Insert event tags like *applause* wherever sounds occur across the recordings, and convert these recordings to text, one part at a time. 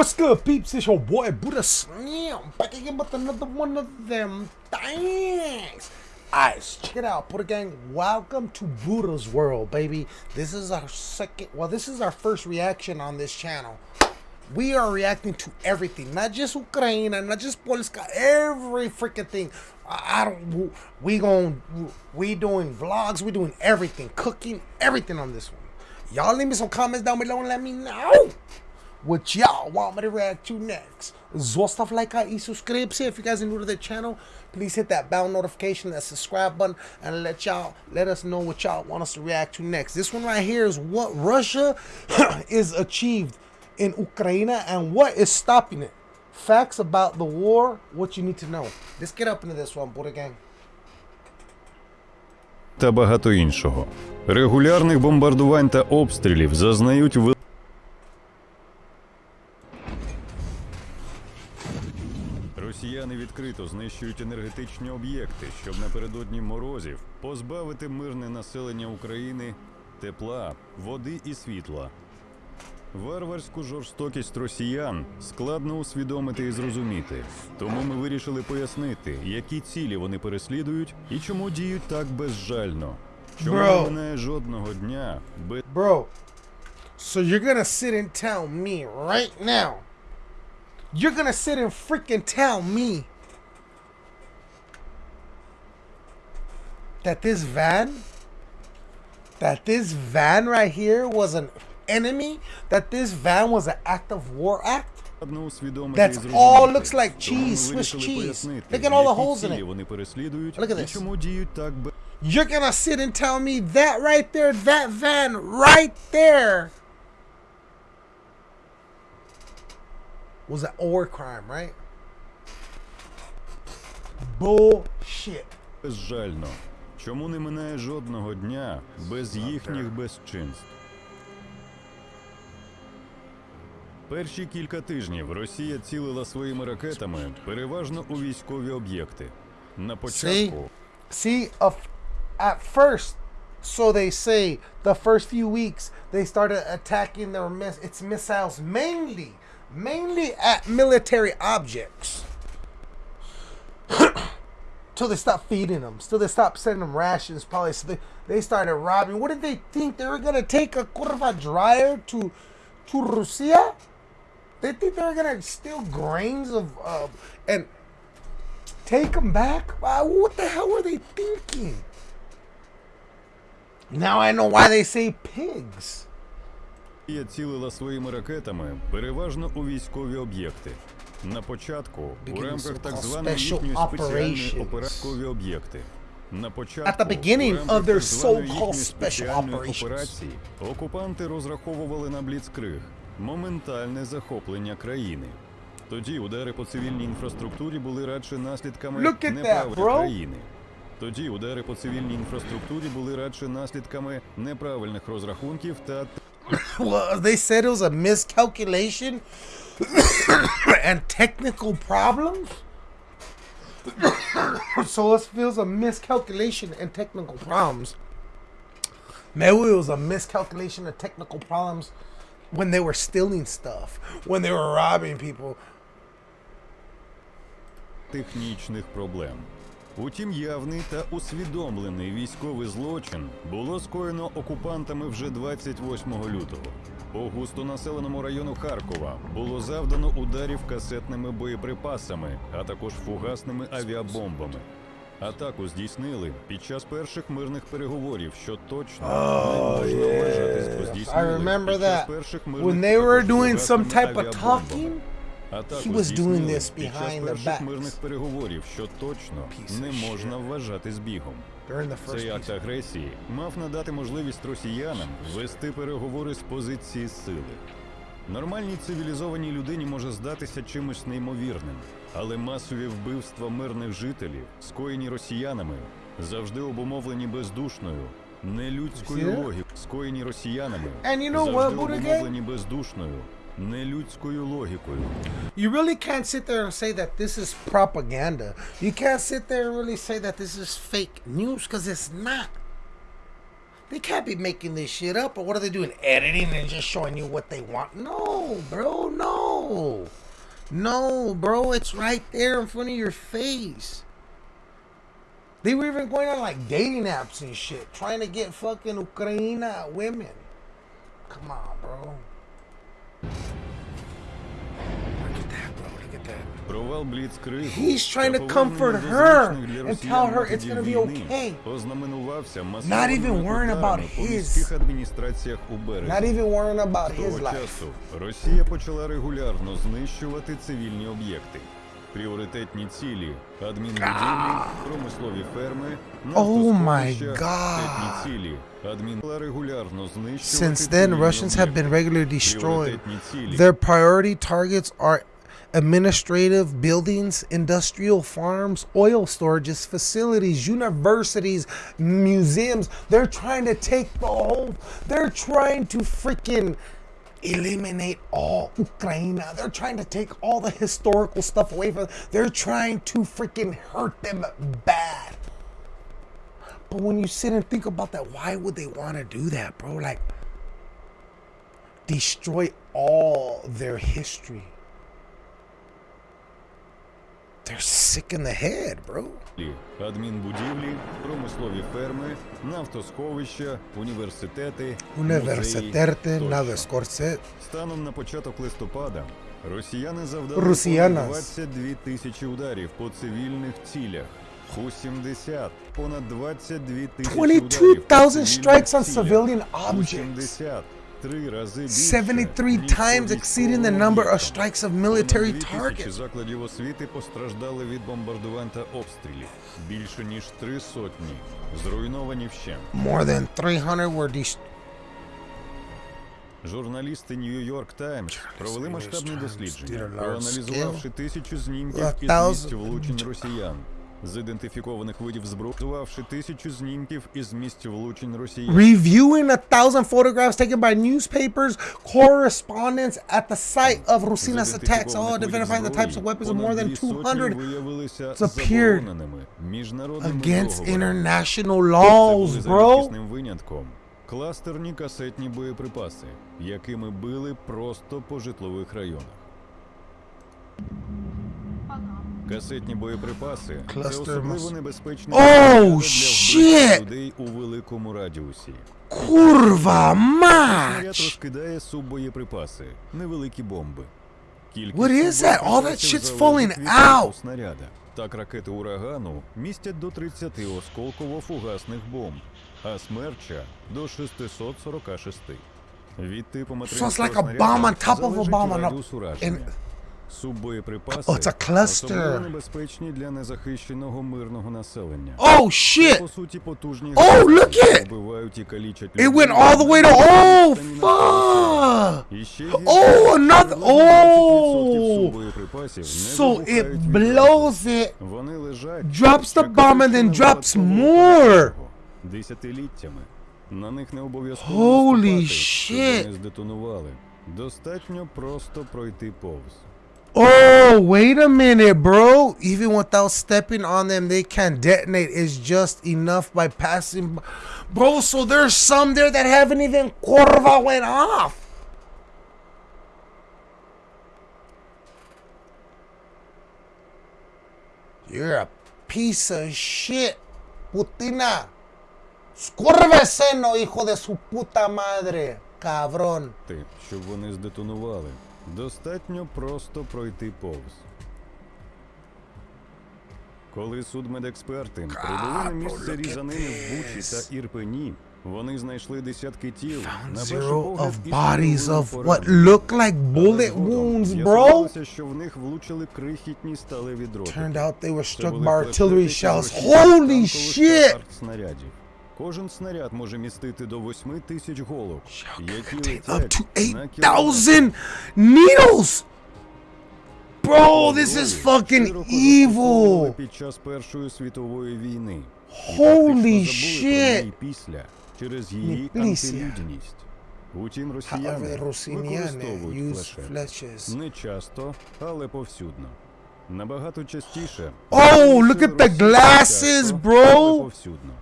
What's good, peeps? It's your boy Buddha Slam back again with another one of them things. Alright, check it out, Buddha Gang. Welcome to Buddha's World, baby. This is our second, well, this is our first reaction on this channel. We are reacting to everything, not just Ukraine, not just Polska, every freaking thing. I, I don't, we going, we doing vlogs, we doing everything, cooking, everything on this one. Y'all leave me some comments down below and let me know what y'all want me to react to next. Zostav like and subscribe. If you guys are new to the channel, please hit that bell notification, that subscribe button, and let y'all let us know what y'all want us to react to next. This one right here is what Russia *clears throat* is achieved in Ukraine and what is stopping it. Facts about the war, what you need to know. Let's get up into this one, Buddha gang. та багато іншого. Регулярних бомбардувань та обстрілів зазнають Росіяни відкрито знищують енергетичні об'єкти, щоб напередодні морозів позбавити мирне населення України тепла, води і світла. Варварську жорстокість росіян складно усвідомити і зрозуміти. Тому ми вирішили пояснити, які цілі вони переслідують і чому діють так безжально. Чому Бро. не минає жодного дня без Bro, so you're gonna sit and tell me right now. You're gonna sit and freaking tell me that this van, that this van right here was an enemy, that this van was an act of war act? That's all looks like cheese, Swiss cheese. Look at all the holes in it. Look at this. You're gonna sit and tell me that right there, that van right there was an war crime, right? Bullshit. безжально. Чому не минає жодного дня без їхніх безчинств? Перші кілька тижнів Росія цілила своїми ракетами переважно у військові об'єкти. На початку See, of, at first, so they say, the first few weeks, they started attacking their miss its missiles mainly, mainly at military objects. *clears throat* Till they stopped feeding them. Till they stopped sending them rations. Probably so they, they started robbing. What did they think they were gonna take a kurva dryer to to Russia? They think they were gonna steal grains of uh, and take them back? Wow, what the hell were they thinking? Now I know why they say pigs. Росія цілила своїми ракетами переважно у військові об'єкти. На початку у рамках так званої їхньої спеціальної операційної об'єкти. На початку of their so-called special операції окупанти розраховували на бліцкриг моментальне захоплення країни. Тоді удари по цивільній інфраструктурі були радше наслідками bro. країни. Тоді удари по цивільній інфраструктурі були радше наслідками неправильних розрахунків та *laughs* Well, they said it was a miscalculation *coughs* and technical problems. *coughs* so it feels a miscalculation and technical problems. Maybe it was a miscalculation of technical problems when they were stealing stuff, when they were robbing people. технічних проблем. Утім, явний та усвідомлений військовий злочин було скоєно окупантами вже 28 лютого. По густонаселеному району Харкова було завдано ударів касетними боєприпасами, а також фугасними авіабомбами. Атаку здійснили під час перших мирних переговорів, що точно не можна вважати yes. здійснили під час перших мирних they were також здійснили this під час перших мирних переговорів, що точно не можна вважати збігом. Цей акт агресії мав надати можливість росіянам вести переговори з позиції сили. Нормальній цивілізованій людині може здатися чимось неймовірним, але масові вбивства мирних жителів, скоєні росіянами, завжди обумовлені бездушною, нелюдською логікою, скоєні росіянами, завжди обумовлені бездушною, нелюдською логікою. You really can't sit there and say that this is propaganda. You can't sit there and really say that this is fake news because it's not. They can't be making this shit up. Or what are they doing? Editing and just showing you what they want? No, bro, no. No. No, bro. It's right there in front of your face. They were even going on like dating apps and shit, trying to get fucking Ukraina women. Come on, bro. He's trying та to повернення comfort до her звичних для and росіян tell her it's методів gonna be війни okay. Ознаменувався Not масованими even worrying about ударами по his- міських адміністраціях у березні. Not even worrying about his Того life. часу Росія почала регулярно знищувати цивільні об'єкти. Пріоритетні цілі адмінбудівлі, промислові ферми, Oh my нафтосховища, God. пріоритетні цілі адмін регулярно знищувати Since then, цивільні Russians have been об'єкти. regularly destroyed. Пріоритетні цілі Their priority targets are administrative buildings, industrial farms, oil storages, facilities, universities, museums. They're trying to take the whole, they're trying to freaking eliminate all Ukraine. They're trying to take all the historical stuff away from them. They're trying to freaking hurt them bad. But when you sit and think about that, why would they want to do that, bro? Like, destroy all their history. They're sick in the head, bro. Адмінбудівлі, промислові ферми, нафтосховища, університети, Університети, нове Станом на початок листопада росіяни завдали Росіянас. понад 22 тисячі ударів по цивільних цілях. У 70 понад 22 тисячі 22,000 ударів по цивільних strikes on цілях. civilian objects. 70 три рази більше, 73 ніж по times exceeding the військовим number of об'єктам. strikes of Понад military 2000 targets. закладів освіти постраждали від бомбардувань та обстрілів. Більше ніж три сотні зруйновані вщент. More than 300 were destroyed. Журналісти New York Times провели New York масштабне Times дослідження, did a large проаналізувавши scale. тисячу знімків A із thousand- місць влучень росіян. З ідентифікованих видів зброї, Проаналізувавши тисячу знімків із місць влучень росіян. Reviewing a thousand photographs taken by newspapers, correspondents at the site of Rusina's attacks, all identifying the types of weapons of more than 200 appeared against international laws, bro. Рідкісним винятком кластерні касетні боєприпаси, якими били просто по житлових районах. Касетні боєприпаси це Кластер особливо мас- небезпечна Oh, зброя для shit! вбивства людей у великому радіусі. Kurva Снаряд mać! розкидає суббоєприпаси, невеликі бомби. Кількість What is that? All that суббоєприпасів shit's залежить falling від типу out. снаряда. Так ракети урагану містять до 30 осколково-фугасних бомб, а смерча до 646. Від типу материнського So it's like a снаряду bomb on top of a залежить bomb on a- радіус ураження. and- Суббоєприпаси Oh, it's a cluster. особливо небезпечні для незахищеного мирного населення. Oh По shit! суті, потужні Oh, гранати, look що it! вбивають і калічать It людей, went all the way to. Oh fuck! І ще Oh, another. Oh! Oh! боєприпасів не So вибухають it від blows it. Вони лежать, drops the bomb and then чекаючи drops на more. випадкового Десятиліттями. На них не обов'язково Holy наступати, щоб shit. вони здетонували. Достатньо просто пройти повз. Oh, wait a minute, bro. Even without stepping on them, they can detonate. It's just enough by passing. b- Bro, so there's some there that haven't even curva went off. You're a piece of shit, Putina. Scurveseno, hijo de su puta madre, cabrón. Ти, щоб вони здетонували. Достатньо просто пройти повз. Коли судмедексперти прибули на місце look at різанини в Бучі this. та Ірпені, вони знайшли десятки тіл. На перший Zero погляд, of із bodies половиною of what поранень. look like Але bullet згодом wounds, bro. з'ясувалося, що в них влучили крихітні сталеві дроти. Turned out they were Це struck були by artillery флешбеки shells. з російських Holy танкових та shit! артснарядів. Кожен снаряд може містити до 8 тисяч голок, які Contain up летять to на кілометр. 8,000 needles! Bro, this is fucking Широко застосовували evil! Під час Першої світової війни. І Holy практично забули про shit! неї після через її Не після. антилюдність. Утім, However, росіяни the Rusiniane використовують use флешек. fletches. Не часто, але повсюдно. Набагато частіше. Oh, Збройні look сили at the Росії glasses, часто, bro. але повсюдно.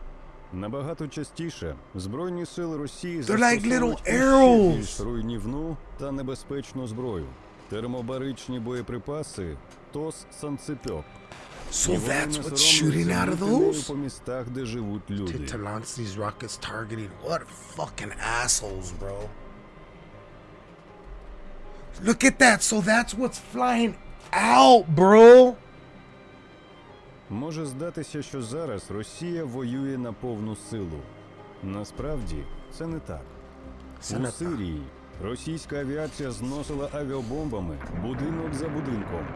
Набагато частіше Збройні сили Росії They're like little застосовують іще arrows. більш руйнівну та небезпечну зброю. термобаричні боєприпаси ТОС Санцепьок. So І вони that's не what's соромляться shooting out of бити нею those? по містах, де живуть To, люди. to launch these rockets targeting what fucking assholes, bro. Look at that. So that's what's flying out, bro. Може здатися, що зараз Росія воює на повну силу. Насправді це не так. Це У не так. Сирії російська авіація зносила авіабомбами будинок за будинком,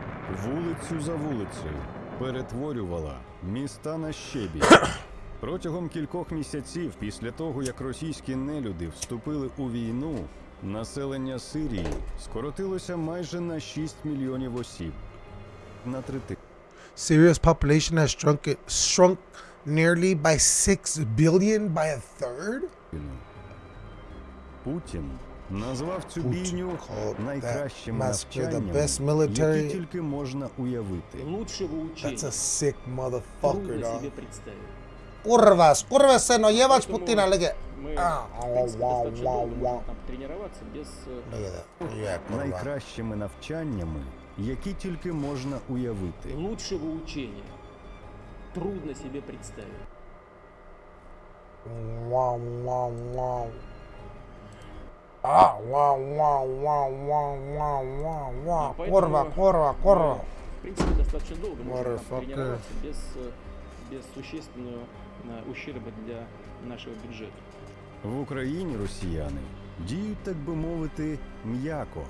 вулицю за вулицею, перетворювала міста на щебінь. *coughs* Протягом кількох місяців після того, як російські нелюди вступили у війну, населення Сирії скоротилося майже на 6 мільйонів осіб. На третину. Syria's population has shrunk it, shrunk nearly by 6 billion by a third? Путін назвав цю Путін бійню called that найкращими massacre the навчаннями, best military- які тільки можна уявити. Лучшего учения That's a sick motherfucker, трудно dog. себе представить. Curvas, curvas se nos lleva Поэтому Putin, look at Мы, Ah, в принципе, вау, достаточно вау, долго вау. можем там тренироваться без... э, Look at that. Yeah, curva. Найкращими навчаннями, які тільки можна уявити. Лучшего учения трудно себе представить. Wow, wow, wow. Ah, wow, wow, wow, wow, wow, wow, wow. И поэтому Curva, curva, curva. мы, В принципе, достаточно долго можем там Motherfucker. тренироваться без, э, без существенного э, ущерба для нашего бюджета. В Україні росіяни діють, так би мовити, м'яко,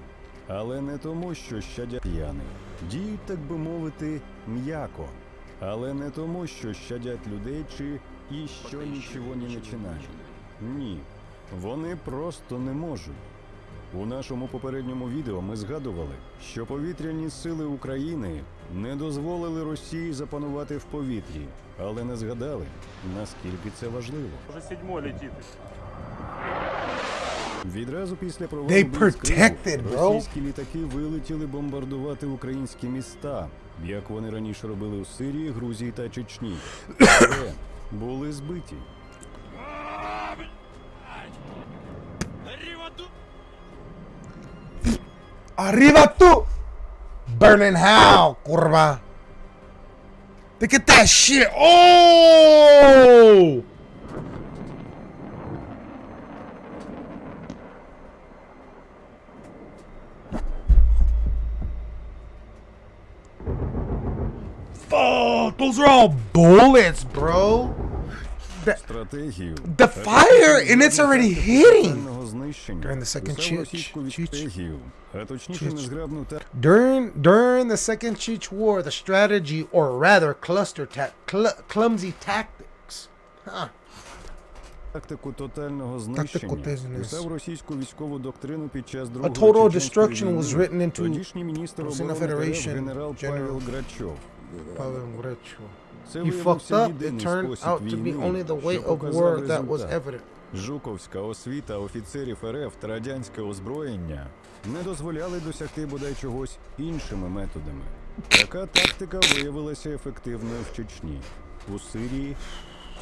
але не тому, що щадять росіяни. Діють, так би мовити, м'яко, але не тому, що щадять людей чи і що нічого не починають. Ні, вони просто не можуть. У нашому попередньому відео ми згадували, що повітряні сили України не дозволили Росії запанувати в повітрі, але не згадали, наскільки це важливо. Уже седьмой летит. Відразу після провалу They protected, bro. російські літаки вилетіли бомбардувати українські міста, як вони раніше робили у Сирії, Грузії та Чечні. Але були збиті. Arriba tú! Burning hell, curva. Look at that shit. Oh! Fuck, those are all bullets, bro. Стратегію The fire, and it's already hitting. тотального знищення During the second писав Cheech- російську Cheech- стратегію, а точніше Cheech. незграбну та During during the Second Cheech War, the strategy, or rather, cluster ta- cl- clumsy tactics. Huh. тактику тотального знищення business. писав російську військову доктрину під час другої total Чеченської destruction was війни written into тодішній міністр Russian оборони РФ Federation генерал General. Павел Грачов. Це You виявився fucked up. It turned спосіб out to be only the way of war that was evident. Жуковська освіта офіцерів РФ та радянське озброєння не дозволяли досягти бодай чогось іншими методами. Така тактика виявилася ефективною в Чечні, у Сирії,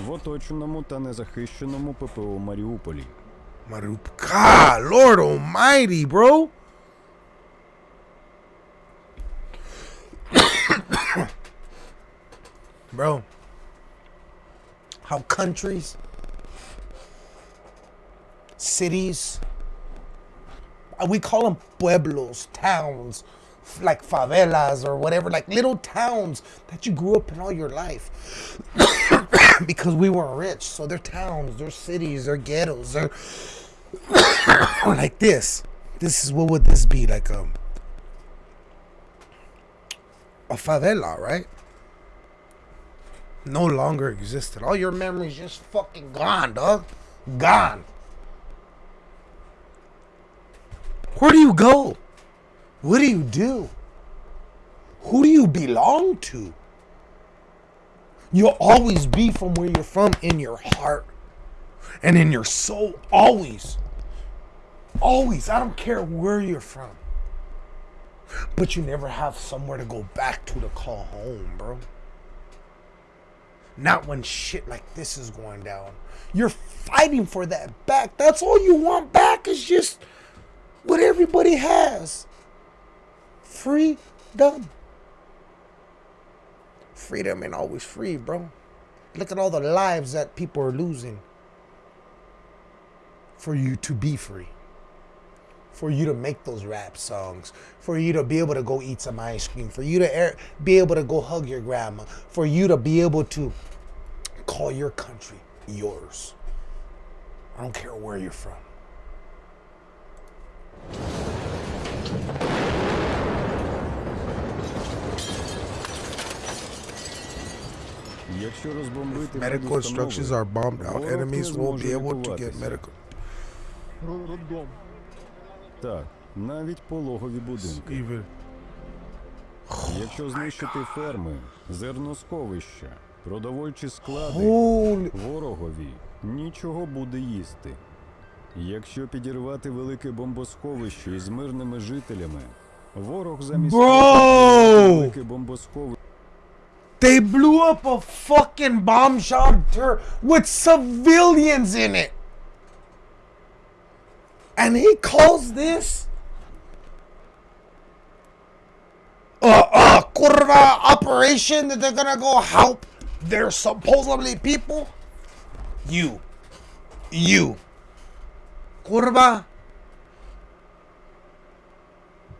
в оточеному та незахищеному ППО Маріуполі. God, Lord Almighty, bro. Bro, how countries, cities, uh, we call them pueblos, towns, like favelas or whatever, like little towns that you grew up in all your life. *coughs* because we weren't rich. So they're towns, they're cities, they're ghettos, they're *coughs* like this. This is what would this be like a a favela, right? No longer existed. All your memories just fucking gone, dog. Gone. Where do you go? What do you do? Who do you belong to? You'll always be from where you're from in your heart and in your soul. Always. Always. I don't care where you're from. But you never have somewhere to go back to to call home, bro. Not when shit like this is going down. You're fighting for that back. That's all you want back is just what everybody has. freedom. Freedom ain't always free, bro. Look at all the lives that people are losing for you to be free. For you to make those rap songs, for you to be able to go eat some ice cream, for you to be able to go hug your grandma, for you to be able to call your country yours. I don't care where you're from. Якщо розбомбити Medical медустанови, instructions are bombed out. ворог не Enemies won't зможе be able to get лікуватися. medical. Так, навіть пологові будинки. Even Якщо знищити ферми, зерносховища, продовольчі склади, holy ворогові нічого буде їсти. Якщо підірвати велике бомбосховище із мирними жителями, ворог замість того, велике бомбосховище They blew up a fucking bomb shelter with civilians in it. And he calls this a, a curva operation that they're gonna go help their supposedly people? You. You. Curva.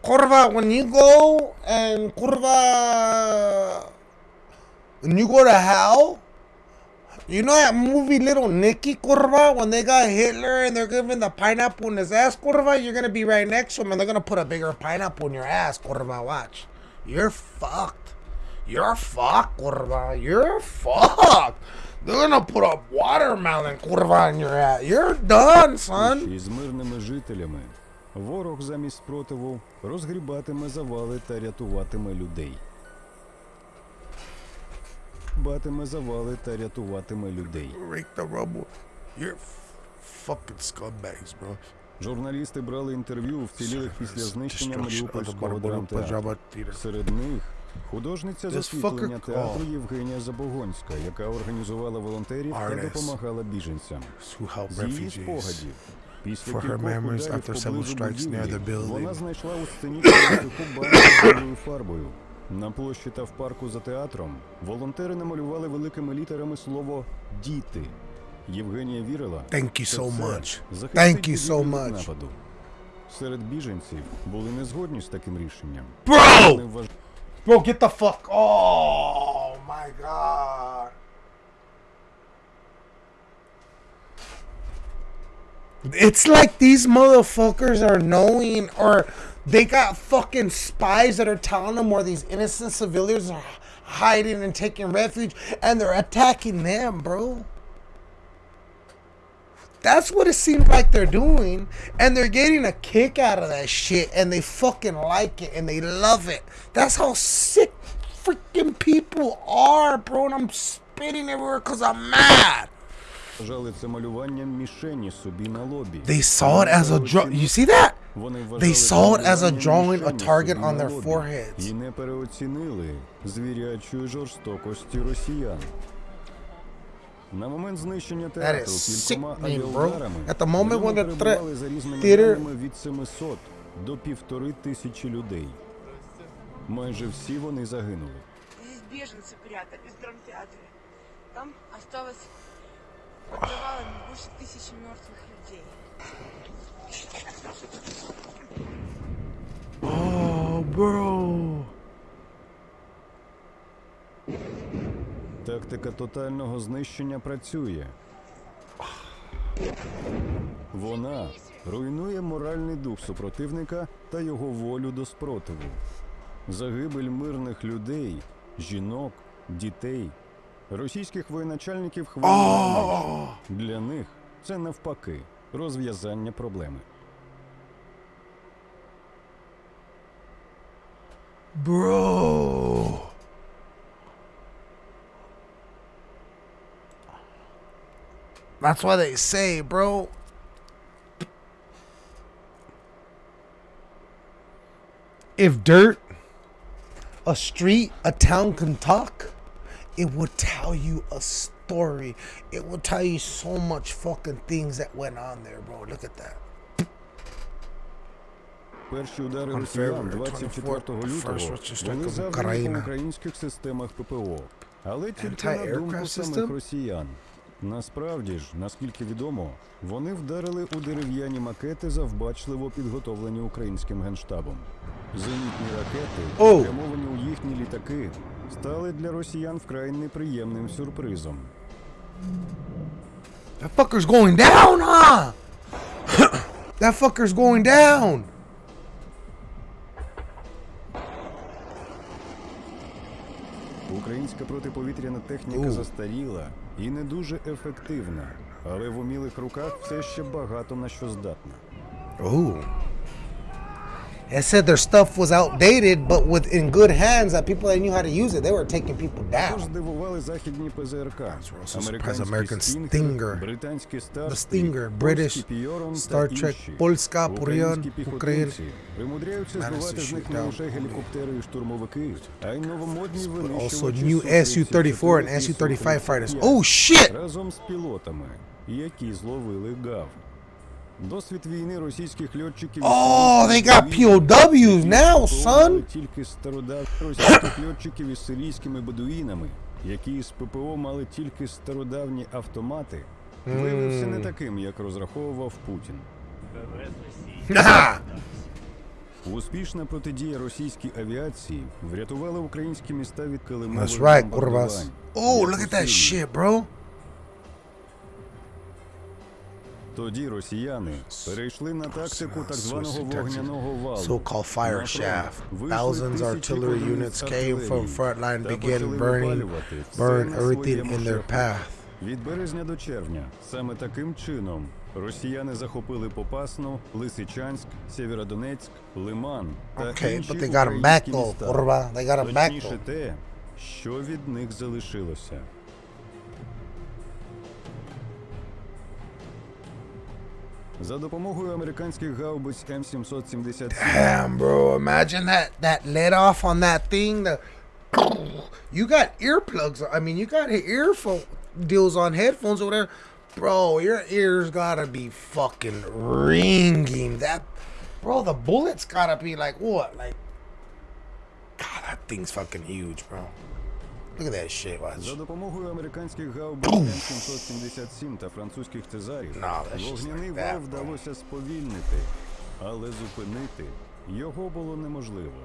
Curva, when you go and curva when you go to hell, you know that movie Little Nicky Curva when they got Hitler and they're giving the pineapple in his ass Curva? You're gonna be right next to him and they're gonna put a bigger pineapple in your ass Curva. Watch, you're fucked. You're fucked Curva. You're fucked. They're gonna put a watermelon Curva in your ass. You're done, son. із мирними жителями, ворог замість спротиву розгрібатиме завали та рятуватиме людей. Батиме завали та рятуватиме людей. Rake the rubble. You're fucking scumbags, bro. Журналісти брали інтерв'ю вцілілих після знищення Маріупольського драмтеатру. Серед них художниця засвітлення театру. Євгенія Забогонська, яка організувала волонтерів та допомагала біженцям. З її спогадів. Після кількох ударів after поблизу strikes near будівлі the building. вона знайшла у з білою фарбою. На площі та в парку за театром волонтери намалювали великими літерами слово «діти». Євгенія вірила, Thank you so much. Thank you so much. нападу. Серед біженців були не згодні з таким рішенням. Bro! Bro, get the fuck. Oh my god. It's like these motherfuckers are knowing or they got fucking spies that are telling them where these innocent civilians are hiding and taking refuge and they're attacking them, bro. That's what it seems like they're doing, and they're getting a kick out of that shit, and they fucking like it, and they love it. That's how sick freaking people are, bro, and I'm spitting everywhere because I'm mad. They saw it as a draw. You see that? They saw it as a drawing a target on their foreheads. На момент знищення театру is кількома sickening, bro. авіаударами At the moment в ньому when the threat- перебували за різними theater- даними від 700 до півтори тисячі людей. Майже всі вони загинули. Здесь беженцы прятались в драмтеатре. Там осталось под завалами больше тысячи мертвых людей. Oh, bro. Тактика тотального знищення працює. Вона руйнує моральний дух супротивника та його волю до спротиву. Загибель мирних людей, жінок, дітей, російських воєначальників хвилює. Для них це навпаки розв'язання проблеми. Bro. That's why they say, bro. If dirt, a street, a town can talk, it will tell you a story. It will tell you so much fucking things that went on there, bro. Look at that. Перші удари On росіян February 24 24th, лютого first Russian strike були on завдані по Ukraine. українських системах ППО. Але тільки на Anti-aircraft думку самих system? росіян. Насправді ж, наскільки відомо, вони вдарили у дерев'яні макети, завбачливо підготовлені українським генштабом. Зенітні ракети, спрямовані у їхні літаки, стали для росіян вкрай неприємним сюрпризом. That fucker's going down, huh? *coughs* that fucker's going down. Українська протиповітряна техніка Оу. застаріла і не дуже ефективна, але в умілих руках все ще багато на що здатна. Ooh. and said their stuff was outdated, but with in good hands that people that knew how to use it, they were taking people down. Surprise, American Stinger, the Stinger, British, Starstreak, Polska, Piorun, Ukraine. But also new Su-34 and Su-35 fighters. Oh shit! Досвід війни російських льотчиків. Oh, they got POWs now, son. Тільки стародав російських льотчиків із сирійськими бедуїнами, які з ППО мали тільки стародавні автомати, виявився не таким, як розраховував Путін. Успішна протидія російській авіації врятувала українські міста від килимових бомбардувань. Oh, look at that shit, bro. Тоді росіяни перейшли на тактику так званого Swiss tactic. вогняного валу. So-called fire На фронт shaft. вийшли Thousands тисячі artillery одиниць units came from артилерії front line, та began почали burning, випалювати все burn на everything своєму in their шляху. path. Від березня до червня саме таким чином росіяни захопили Попасну, Лисичанськ, Сєвєродонецьк, Лиман та Okay, інші but they got 'em back українські though, міста. Kurva. They got 'em back Точніше though. те, що від них залишилося. За допомогою американських гаубиць М777 Damn, bro. Imagine that that let off on that thing. The you got earplugs. I mean, you got earphone deals on headphones over there, bro. Your ears gotta be fucking ringing. That, bro. The bullets gotta be like what? Like, God, that thing's fucking huge, bro. Look at that shit. Watch. За допомогою американських гаубиць М777 та французьких цезарів No, that's just вогняний like вал that, bro. вдалося сповільнити, але зупинити його було неможливо.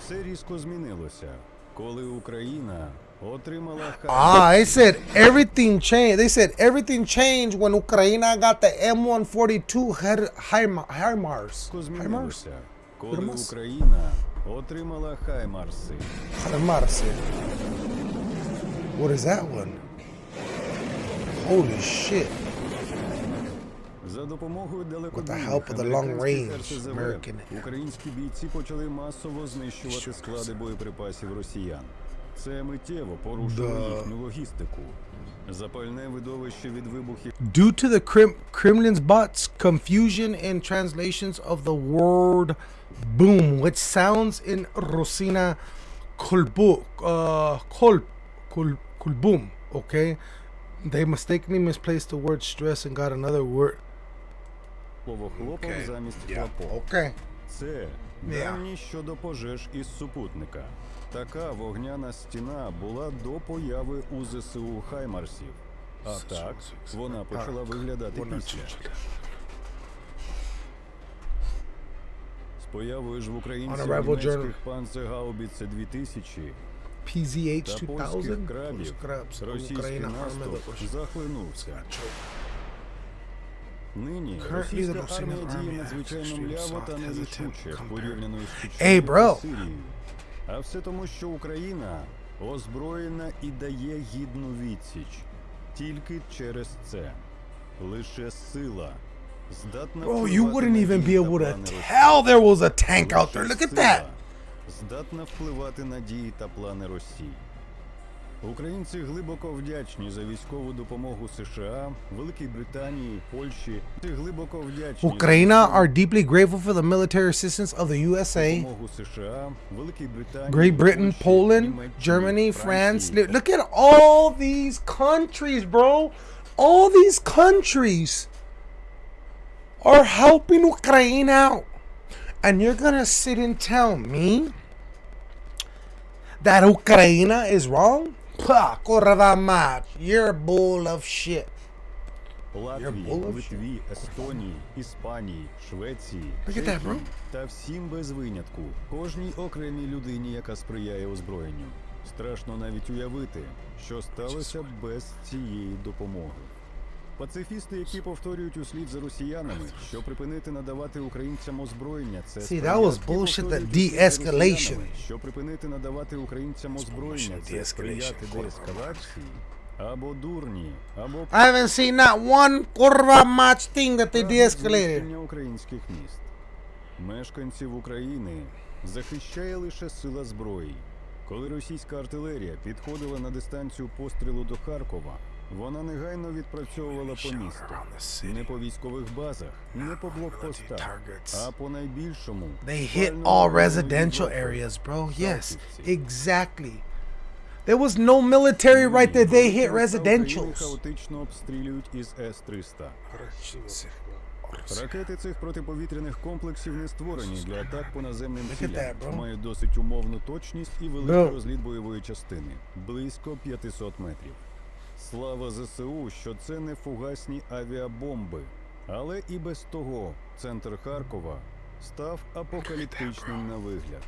Все різко змінилося, коли Україна отримала Ah, they said everything changed. They said everything changed when Ukraine got the M142 Her- Him- HIMARS. Різко HIMARS? змінилося, коли Хаймарс? Україна отримала Хаймарси. HIMARS. What is that one? Holy shit. За допомогою далекобійних help of the long американських range РСЗВ American- українські бійці почали масово знищувати склади боєприпасів росіян. Це миттєво порушило Да. їхню логістику. Запальне видовище від вибухів Due to the Krim- Kremlin's bots, confusion in translations of the word boom, which sounds in Rosina kolbu, uh, kol, kol, kolboom, okay? They mistakenly misplaced the word stress and got another word. слово хлопав замість хлопок. Okay. Це дані щодо пожеж із супутника. Така вогняна стіна була до появи у ЗСУ Хаймарсів. А так вона почала виглядати після. З появою ж в українців німецьких панцергаубіце 2000 PZH та 2000. польських крабів російський наступ захлинувся. Нині російська армія діє надзвичайно мляво та нерішуче порівняно з Сирією. А все тому, що Україна озброєна і дає гідну відсіч. Тільки через це. Лише сила здатна Bro, you wouldn't even be able to tell there was a tank out there. Look at that. Здатна впливати на дії та плани Росії. Українці глибоко вдячні за військову допомогу США, Великій Британії, Польщі. Ти глибоко вдячні за Ukraine військову are deeply grateful for the military assistance of the USA, допомогу США, Великій Британії, Great Britain, Польщі, Poland, Німеччині, Germany, France. Франції. Look at all these countries, bro. All these countries. are helping Ukraine out. And you're gonna sit and tell me that Ukraine is wrong? Pah, kurwa mać. You're bull of shit. Латвії. Литві, Естонії, Іспанії, Швеції, that, Чехії та всім без винятку, кожній окремій людині, яка сприяє озброєнню. Страшно навіть уявити, що сталося б без цієї допомоги. Пацифісти, які повторюють услід за росіянами, що припинити надавати українцям озброєння, це See, that was bullshit, за de-escalation. Що припинити надавати українцям озброєння, це сприяти деескалації, або дурні, або I haven't seen not one kurva mać thing that they de-escalated. Українських міст. Мешканців України захищає лише сила зброї. Коли російська артилерія підходила на дистанцію пострілу до Харкова, вона негайно відпрацьовувала по місту. Не по військових базах, не по блокпостах, а по найбільшому. They hit all residential areas, bro. Yes, exactly. There was no military right there. They hit residentials. хаотично обстрілюють із С-300. Ракети цих протиповітряних комплексів не створені для атак по наземним цілям. Мають досить умовну точність і великий розліт бойової частини близько 500 метрів. Слава ЗСУ, що це не фугасні авіабомби. Але і без того центр Харкова став апокаліптичним на вигляд.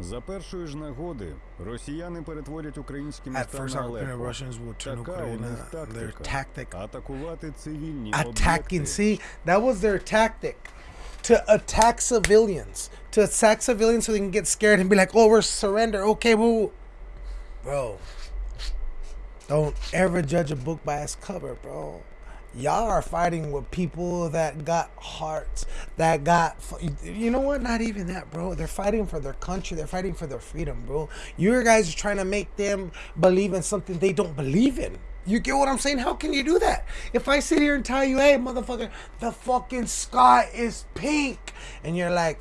За першої ж нагоди росіяни перетворять українські міста на turn Така у них Their тактика. Атакувати цивільні attacking. об'єкти. See, that was their tactic to attack civilians, to attack civilians so they can get scared and be like, "Oh, we're surrender." Okay, well, bro, don't ever judge a book by its cover, bro. Y'all are fighting with people that got hearts, that got, you know what? Not even that, bro. They're fighting for their country. They're fighting for their freedom, bro. You guys are trying to make them believe in something they don't believe in. You get what I'm saying? How can you do that? If I sit here and tell you, hey, motherfucker, the fucking sky is pink, and you're like,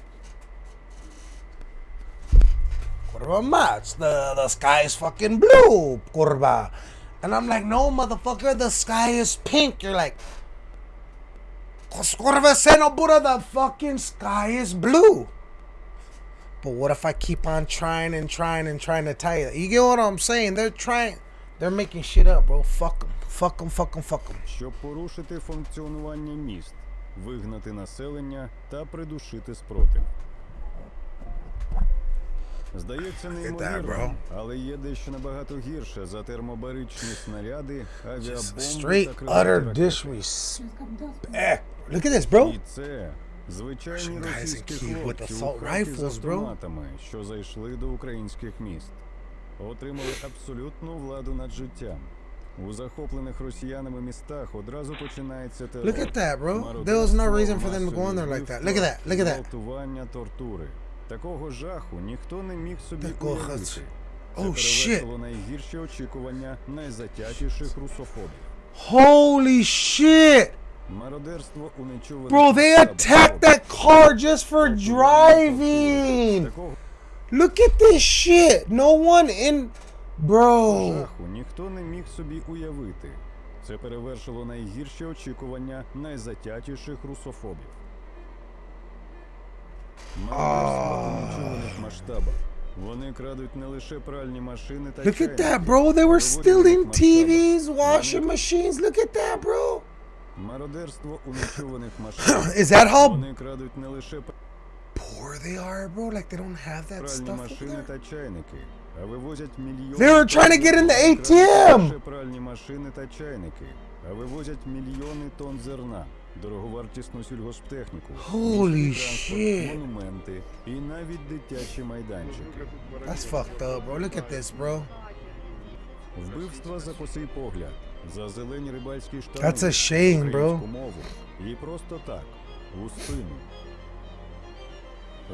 Kurva mats, the, the sky is fucking blue, kurva. And I'm like, no, motherfucker, the sky is pink. You're like, kurva seno Buddha, the fucking sky is blue. But what if I keep on trying and trying and trying to tell you? You get what I'm saying? They're trying, they're making shit up, bro. Fuck them, fuck them, fuck them, fuck them. щоб порушити функціонування міст, вигнати населення та придушити спротив. Здається неймовірно, але є дещо набагато гірше за термобаричні снаряди, авіабомби Straight та крилаті utter ракети. disrespect. Look at this, bro. І це звичайні Russian guys російські in Kyiv with хлопці assault у хаті з rifles, bro. автоматами, що зайшли до українських міст. Отримали абсолютну владу над життям. У захоплених росіянами містах одразу починається терор. Look at that, bro. мародерство, There was no reason for them to go in масові there like that. вбивства, Look at that, look at that. гвалтування, тортури. Такого жаху ніхто не міг собі Такого уявити. Це Oh, перевершило найгірші очікування найзатятіших русофобів. Holy shit. Мародерство у нечуваних Bro, they attacked that car just for driving. Look at this shit. No one in. Bro. жаху ніхто не міг собі уявити. Це перевершило найгірші очікування найзатятіших русофобів. Мародерство у нечуваних масштабах. Вони крадуть не лише пральні машини та Look at чайники, that, bro. They were виводять stealing їх масштабах. TVs, washing Вони- machines. Look at that, bro. Мародерство у нечуваних масштабах. *clears throat* Is that how Вони крадуть не лише poor they are, bro? Like they don't have that пральні stuff over машини there? та чайники, а вивозять мільйони. They were trying to get in the Вони крадуть ATM. не лише пральні машини та чайники, а вивозять мільйони тонн зерна, Дороговартісну сільгосптехніку, Holy shit. монументи і навіть дитячі майданчики. That's fucked up, bro. Look at this, bro. Вбивства за косий погляд, за зелені рибальські штани, That's a shame, bro. українську мову і просто так, у спину.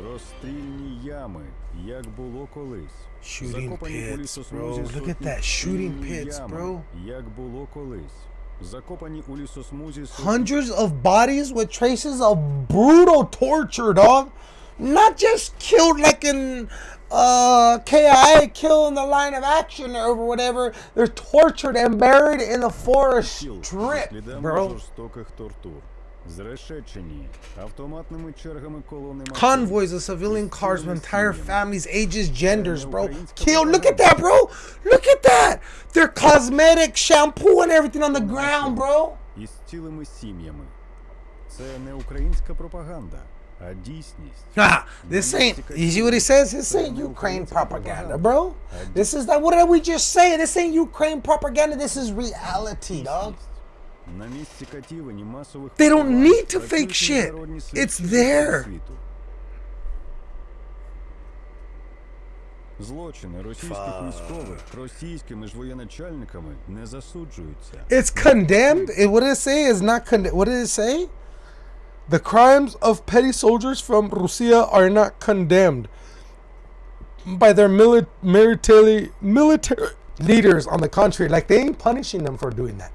Розстрільні ями, як було колись. Shooting Закопані у pits, лісосмузі bro. Look at сотні that. Shooting pits, ями, bro. Як було колись. Hundreds of bodies with traces of brutal torture, dog. Not just killed like in uh, KIA, killed in the line of action or whatever. They're tortured and buried in the forest strip, bro. Convoys of civilian cars with entire families, ages, genders, bro. Kill, look at that, bro. Look at that. Their cosmetic shampoo and everything on the ground, bro. Ah, this ain't, you see what he says? This ain't Ukraine propaganda, bro. This is that, what did we just say? This ain't Ukraine propaganda. This is reality, dog. They don't поховань need to працюють fake shit. міжнародні слідчі It's з усього there. світу. Злочини російських військових російськими ж воєначальниками не засуджуються. It's condemned. It, what did it say? Is not condemned. What did it say? The crimes of petty soldiers from Russia are not condemned by their mili- military military leaders. On the contrary, like they ain't punishing them for doing that.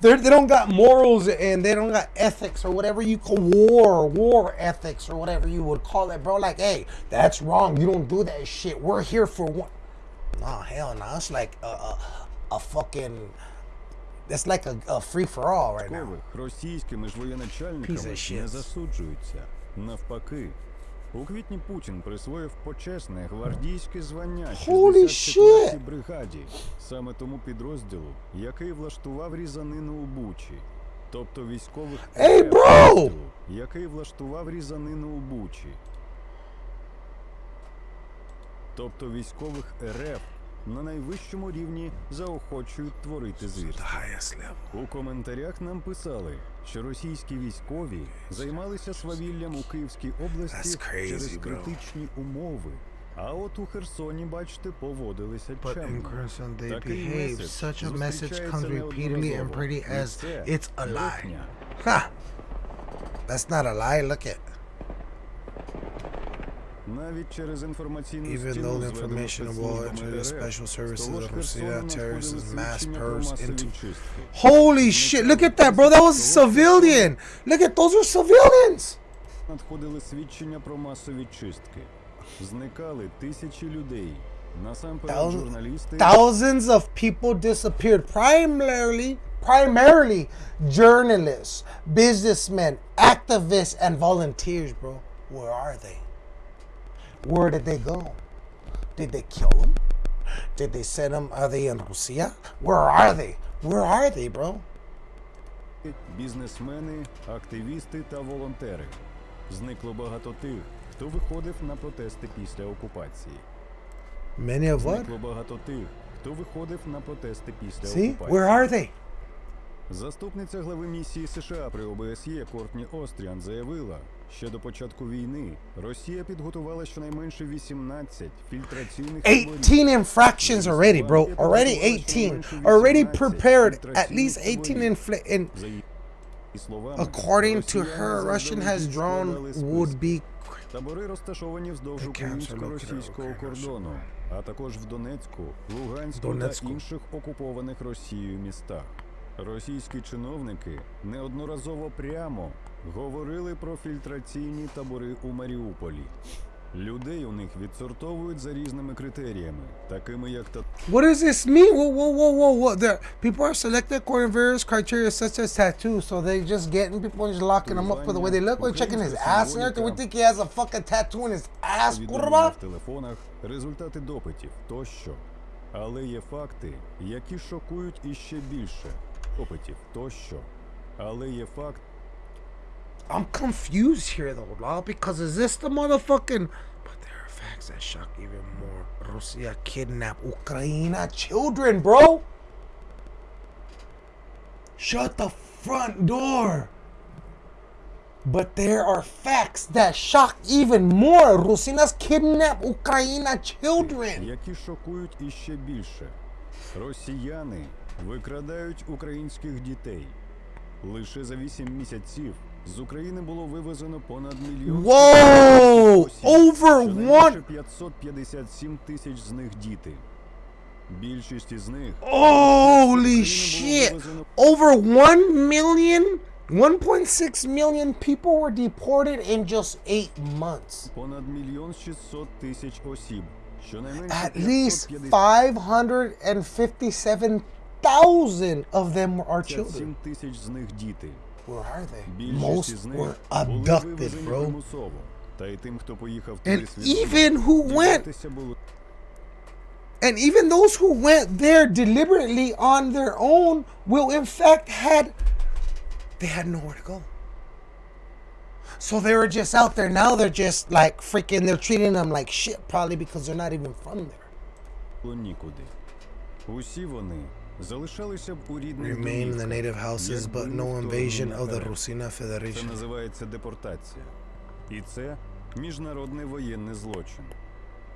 They're, they don't got morals and they don't got ethics or whatever you call war, war ethics or whatever you would call it, bro. Like, hey, that's wrong. You don't do that shit. We're here for one. Nah, hell no. It's like a, a, a fucking. It's like a, a free for all right now. Військових російськими ж Piece воєначальниками of shit. не засуджуються. Навпаки. У квітні Путін присвоїв почесне гвардійське звання Holy 64-й бригаді, саме тому підрозділу, який влаштував різанину у Бучі. Тобто військових Ей, підрозділу, який влаштував різанину у Бучі. Тобто військових РФ на найвищому рівні заохочують творити звірства. У коментарях нам писали, що російські військові займалися свавіллям у Київській області crazy, через bro. критичні умови. А от у Херсоні, бачите, поводилися чемно. Такий меседж зустрічається неодноразово. pretty І це it's a lie. брехня. Ha! That's not a lie. Look at. Навіть через інформаційну Even стіну, though the зведену information of спецслужбами war to the РФ, special з services того ж of Херсона Rossia terrorists надходили mass свідчення про purse масові into. чистки. Holy shit! Look at that, bro. That was a civilian. Look at those are civilians. Надходили свідчення про масові чистки. Зникали тисячі людей. Насамперед Thousands, журналісти thousands of people disappeared. Primarily, primarily journalists, businessmen, activists, and volunteers, bro. Where are they? Where did they go? Did they kill them? Did they send them? Are they in Russia? Where are they? Where are they, bro? бізнесмени, активісти та волонтери. Зникло багато тих, хто виходив на протести після окупації. Many of what? Зникло багато тих, хто виходив на протести після See? окупації. Where are they? Заступниця глави місії США при ОБСЄ Кортні Остріан заявила, що до початку війни Росія підготувала щонайменше 18 фільтраційних таборів. 18 infractions already, bro. Already 18. Already prepared at least 18 infl- according to her, Russian has drawn would be Табори розташовані вздовж українсько-російського кордону, а також в Донецьку, Луганську Донецьку. та інших окупованих Росією містах. Російські чиновники неодноразово прямо говорили про фільтраційні табори у Маріуполі. Людей у них відсортовують за різними критеріями, такими як та What does this mean? Whoa, whoa, whoa, whoa, whoa. There, people are selected according to various criteria, such as tattoos. So they just getting people and just locking them up for the way they look. We're checking his ass and everything. We think he has a fucking tattoo in his ass. Kurwa. в телефонах, результати допитів тощо. Але є факти, які шокують іще більше. Допитів тощо. Але є факт, I'm confused here though, dog, because is this the motherfucking? But there are facts that shock even more. Russia kidnapped Ukraine children, bro. Shut the front door. But there are facts that shock even more. Rusinas kidnapped Ukraine children. які шокують іще більше. Росіяни викрадають українських дітей. Лише за 8 місяців з України було вивезено понад мільйон Whoa! осіб. Over Щонайменше one- 557 тисяч з них діти. Більшість із них Holy shit! Over 1 million, 1.6 million people were deported in just eight months. понад мільйон 600 тисяч осіб. Щонайменше At least 557 557,000 of them are children. тисяч з них діти. where are they? Більшість Most із них were були abducted, вивезені bro. примусово. Та й тим, хто поїхав And туди свідомо, even who went, дізнатися було and even those who went there deliberately on their own will in fact had they had nowhere to go. So they were just out there. Now they're just like freaking. They're treating them like shit, probably because they're not even from there. було нікуди. Усі вони залишалися б у рідних Remain in the домівках, native houses, якби but ніхто no не invasion of the наперед. Rusina Це Federation. називається депортація. І це міжнародний воєнний злочин.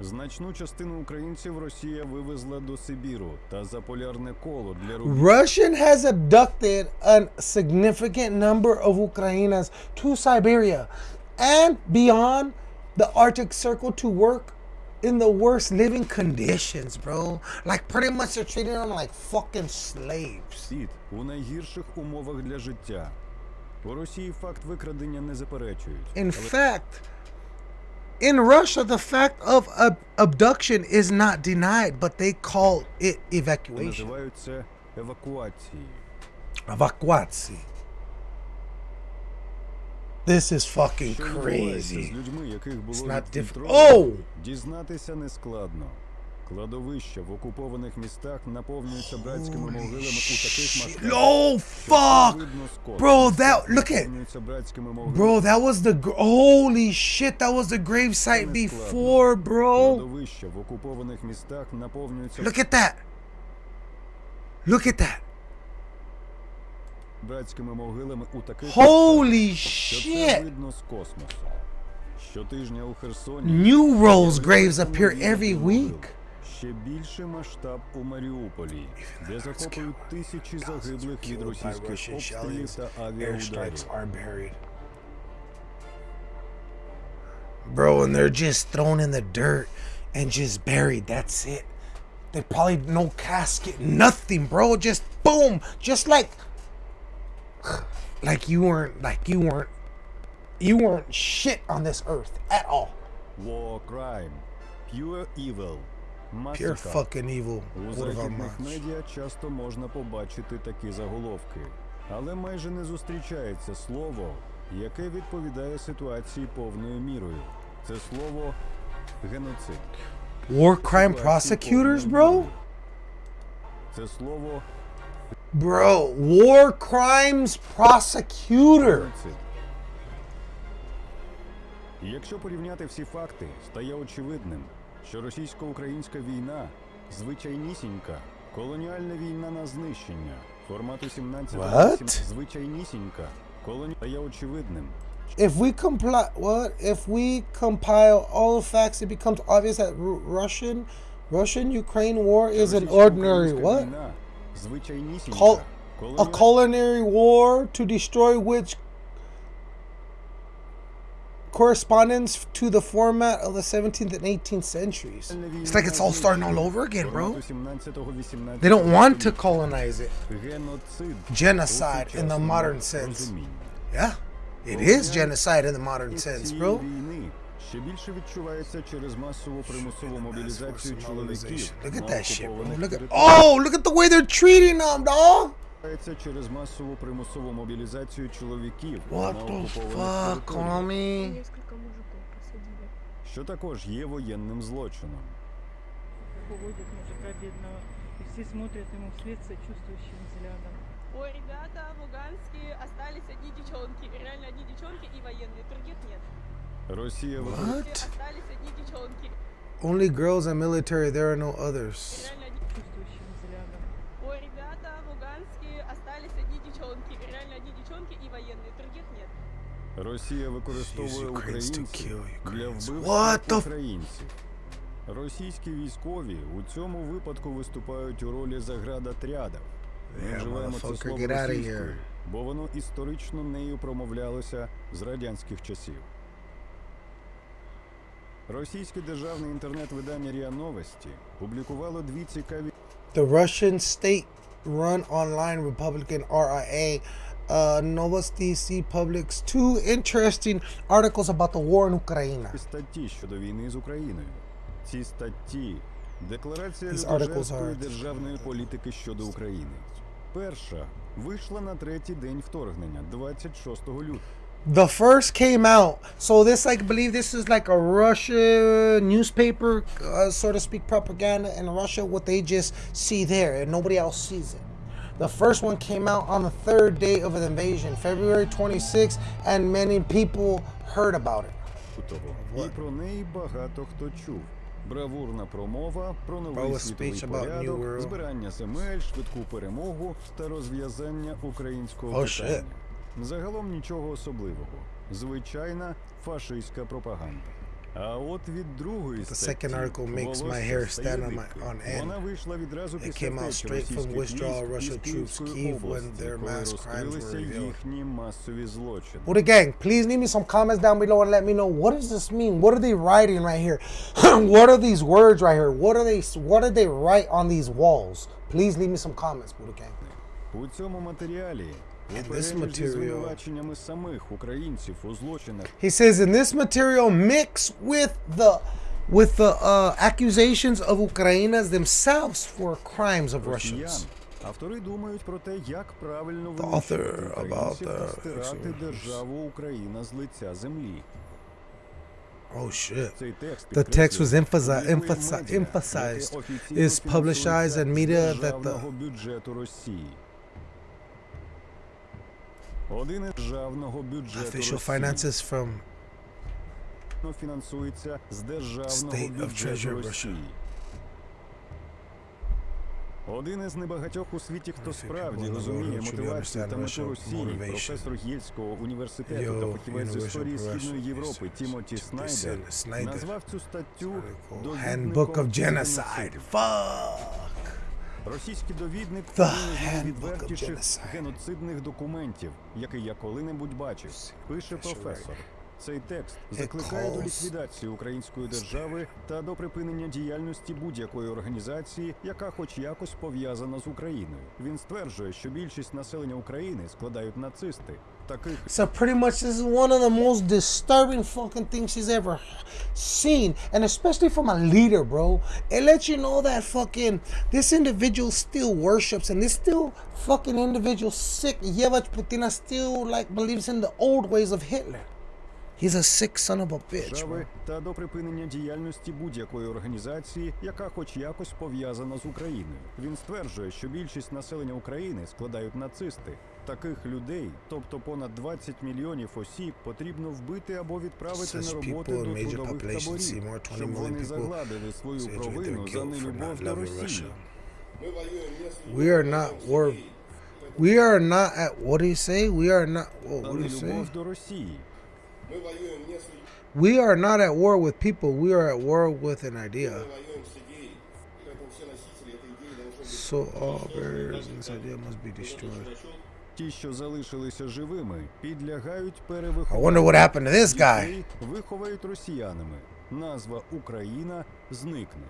Значну частину українців Росія вивезла до Сибіру та за полярне коло для рубіж. Russian has abducted a significant number of Ukrainas to Siberia and beyond the Arctic Circle to work in the worst living conditions, bro. Like pretty much they're treating them like fucking slaves. Світ у найгірших умовах для життя. У Росії факт викрадення не заперечують. In fact, in Russia, the fact of ab- abduction is not denied, but they call it але evacuation. називають це евакуацією. Evacuacji. This is fucking Що відбувається з crazy. людьми, яких було It's not diff- відфільтровано, Oh! дізнатися нескладно. Кладовища в окупованих містах наповнюються братськими могилами у таких Shit. масштабах. Oh що fuck, видно з космосу. bro! That look at, Наповнюються братськими могилами. bro. That was the gr- holy shit. That was the grave site before, bro. Кладовища в окупованих містах наповнюються Look at that. Look at that. братськими могилами у таких Holy що це shit. видно з космосу. Щотижня у Херсоні New Rose graves з'являються appear нові every могили. week. Ще більший масштаб у Маріуполі, де захоплюють тисячі загиблих від російських обстрілів та авіаударів. are buried. Bro, and they're just thrown in the dirt and just buried. That's it. They probably no casket, nothing, bro. Just boom, just like, like you weren't, like you weren't, you weren't shit on this earth at all. War crime, pure evil, Pure massacre. fucking evil. У What of our західних minds? медіа часто можна побачити такі заголовки, але майже не зустрічається слово, яке відповідає ситуації повною мірою. Це слово геноцид. War crime Ситуації prosecutors, повною bro. мірою. Це слово Bro, war crimes prosecutor. геноцид. І Якщо порівняти всі факти, стає очевидним, що російсько-українська війна звичайнісінька, колоніальна війна на знищення формату 17 What? звичайнісінька, колоні... стає очевидним, if we comply what if we compile all the facts it becomes obvious that Ru- russian russian ukraine war is an ordinary Російсько-українська what війна Col a culinary war to destroy which correspondence to the format of the 17th and 18th centuries. It's like it's all starting all over again, bro. They don't want to colonize it. Genocide in the modern sense. Yeah, it is genocide in the modern sense, bro. Ще більше відчувається через масову примусову мобілізацію чоловіків Look at that shit, bro. Look at oh, look at the way they're treating them, dog. Відбувається через масову примусову мобілізацію чоловіків What the fuck, homie? Що також є воєнним злочином. уводит мужика бедного, и все смотрят ему вслед сочувствующим взглядом. Ой, ребята, в Луганске остались одни девчонки. Реально одни девчонки и военные. Других нет. Росія What? використовує Остались одни девчонки. Only girls and military. There are no others. Реально одни... Чувствующим взглядом. Ой, ребята, в Луганске остались одни девчонки. Реально одни девчонки и военные. Других нет. Росія використовує Use Ukrainians to українців kill для Ukrainians. вбивства What the f- українців. Російські військові у цьому випадку виступають у ролі заградотрядів. Ми Yeah, вживаємо це motherfucker, слово get outta російською, here. бо воно історично нею промовлялося з радянських часів. Російське державне інтернет-видання РІА Новості публікувало дві цікаві The Russian state-run online Republican RIA uh, Novosti C publics two interesting articles about the war in Ukraine. статті щодо війни з Україною. Ці статті декларація людожерської державної політики щодо України. Перша вийшла на третій день вторгнення, 26 лютого. The first came out, so this like believe this is like a Russia newspaper, uh, so to speak, propaganda in Russia. What they just see there, and nobody else sees it. The first one came out on the third day of the invasion, February 26th, and many people heard about it. лютого. І про неї багато хто чув. Бравурна промова про новий Bro, a світовий speech about New порядок, World. збирання земель, швидку перемогу та розв'язання українського Oh, shit. питання. Загалом нічого особливого. Звичайна фашистська пропаганда. А от від другої The статті second article makes my «Волосся hair стає stand on my- дибки». on end. Вона вийшла відразу It після came out втечі straight from російських withdrawal військ із Russian troops Київської Kyiv when області, their коли mass crimes were розкрилися revealed. їхні масові злочини. Buddha gang, please leave me some comments down below and let me know what does this mean? What are they writing right here? *laughs* what are these words right here? What are they what did they write on these walls? Please leave me some comments, Buddha gang. У цьому матеріалі у And this перелік зі material- звинуваченнями самих українців у злочинах He says in this material mix with the with the uh, accusations of Ukrainas themselves for crimes of росіян. Russians. Автори думають про те, як правильно The винищувати author about українців та the стирати executions. державу Україна з лиця землі. Oh shit. Цей текст The text was підкреслює emphasi- впливи emphasi- медіа, emphasized, яке офіційно is publicized фінансується in media з that the- державного бюджету Росії. Один із державного бюджету Official Росії. finances from фінансується з державного State of бюджету Treasure Russia. Росії. Один із небагатьох у світі, хто Всі справді people розуміє know, truly мотивацію та understand мету Russian Росії, motivation. професор Єльського університету Yo, та фахівець з Universal історії Russian Східної Європи Research. Тімоті They Снайдер said Snyder. назвав цю статтю Handbook of «Довідником Genocide. геноциду». Fuck. Російський довідник найвідвертіших геноцидних документів, який я коли-небудь бачив, пише професор. Цей текст закликає до ліквідації української держави та до припинення діяльності будь-якої організації, яка хоч якось пов'язана з Україною. Він стверджує, що більшість населення України складають нацисти. So pretty much this is one of the most disturbing fucking things she's ever seen. And especially from a leader, bro. It lets you know that fucking this individual still worships and this still fucking individual sick Yevach Putina still like believes in the old ways of Hitler. He's a sick son of a bitch, bro. та до припинення діяльності будь-якої організації, яка хоч якось пов'язана з Україною. Він стверджує, що більшість населення України складають нацисти. Таких людей, тобто понад 20 мільйонів осіб, потрібно вбити або відправити Such на in до трудових таборів, see more 20 щоб вони загладили свою провину за нелюбов до Росії. We are not war. We are not at what do you say? We are not. Whoa, За what do you say? до Росії. We are not at war with people. We are at war with an idea. So all barriers in this idea must be destroyed. Ті, що залишилися живими, підлягають I перевихованню. wonder what happened to this guy. Дітей виховають росіянами. Назва Україна зникне.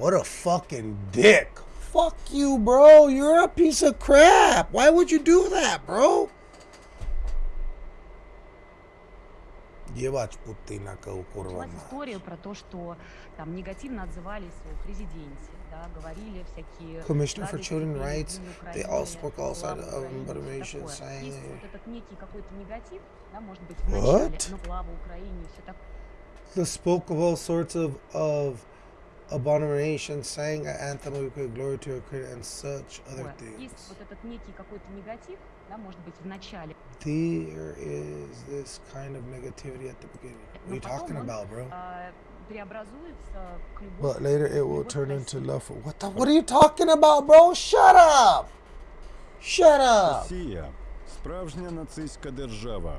What a fucking dick. Fuck you, bro. You're a piece of crap. Why would you do that, bro? Ебать Путина кого курва Началась мать. история про то, что там негативно отзывались о президенте, да, говорили всякие... Commissioner for гадости Children's про Rights, Украину, they all spoke главу outside of Украины, information такое. saying- Есть вот этот некий какой-то негатив, да, может быть, в What? начале, но слава Украине, все такое. They spoke of all sorts of of abominations, sang an anthem of Ukraine, glory to Ukraine, and such other Есть things. вот этот некий какой-то негатив, да, может быть, в начале. There is this kind of negativity at the beginning. What are Но you потом talking он, about, bro? а, преобразуется к любви. But later it will любовь к turn into России. love for what the what are you talking about, bro? Shut up! Shut up! Росія справжня нацистська держава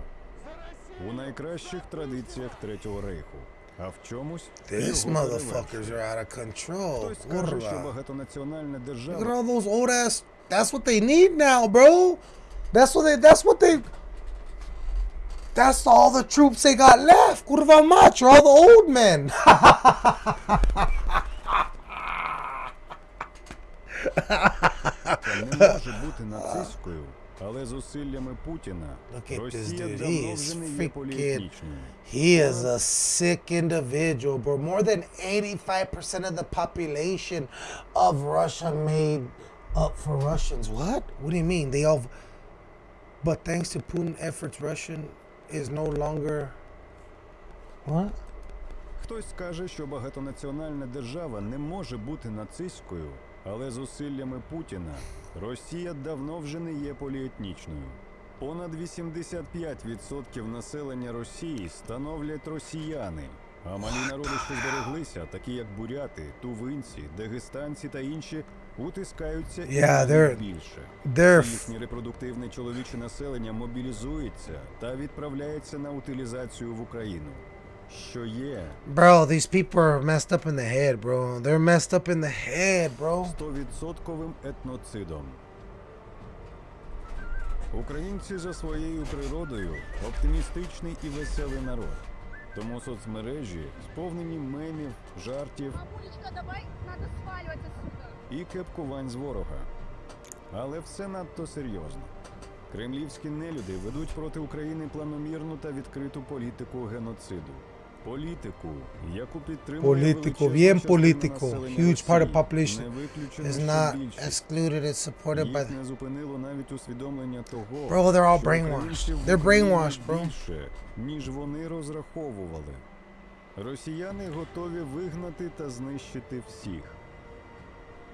у найкращих традиціях Третього рейху. А в чомусь These його motherfuckers перевершує. are out of control. Хтось каже, що Kurva. багатонаціональна Look at держава all those old ass. That's what they need now, bro. That's what they. That's what they. That's all the troops they got left. Kurva mach, all the old men. не може бути нацистською, але зусиллями Путіна Look at this Росія dude. давно He is вже не є freaking. поліетнічною. He is a sick individual, bro. More than 85% of the population of Russia made up for Russians. What? What do you mean? They all. But thanks to Putin efforts, Russian is no longer. What? Хтось скаже, що багатонаціональна держава не може бути нацистською, але зусиллями Путіна Росія давно вже не є поліетнічною. Понад 85% населення Росії становлять росіяни. А малі народи, що збереглися, такі як буряти, тувинці, дагестанці та інші, утискаються Yeah, they're- більше. they're- Їхнє репродуктивне чоловіче населення мобілізується та відправляється на утилізацію в Україну. Що є Bro, these people are messed up in the head, bro. They're messed up in the head, bro. стовідсотковим етноцидом. Українці за своєю природою оптимістичний і веселий народ. Тому соцмережі сповнені мемів, жартів Мамулечка, давай, надо сваливать отсюда. І кепкувань з ворога. Але все надто серйозно. Кремлівські нелюди ведуть проти України планомірну та відкриту політику геноциду. Політику, яку підтримує величезна bien частина Huge part of population is not excluded. It's supported by. Не зупинило навіть усвідомлення того, Bro, they're all brainwashed. They're brainwashed, bro. більше, ніж вони розраховували. Росіяни готові вигнати та знищити всіх.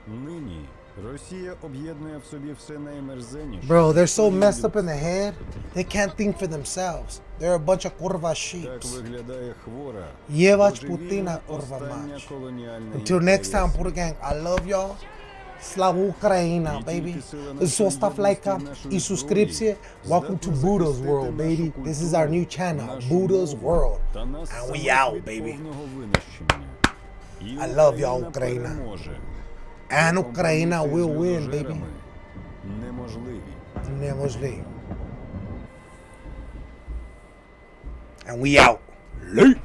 Нині Росія об'єднує в собі все наймерзеніше. Bro, they're so що є messed up in людське. the head. They can't think for themselves. They're a bunch of curva Так sheeps. виглядає хвора. Євач божевільна Путіна, урва остання мач. колоніальна Until next time, імперія. Buddha Gang, I love y'all. Слава Україна, baby. Став лайка і subscription. Welcome to Buddha's world, baby. This is our new channel, Buddha's world. And we out, baby. I love y'all, Україна. And Україна will win, baby. Неможливі. Неможливо. And we out. Late.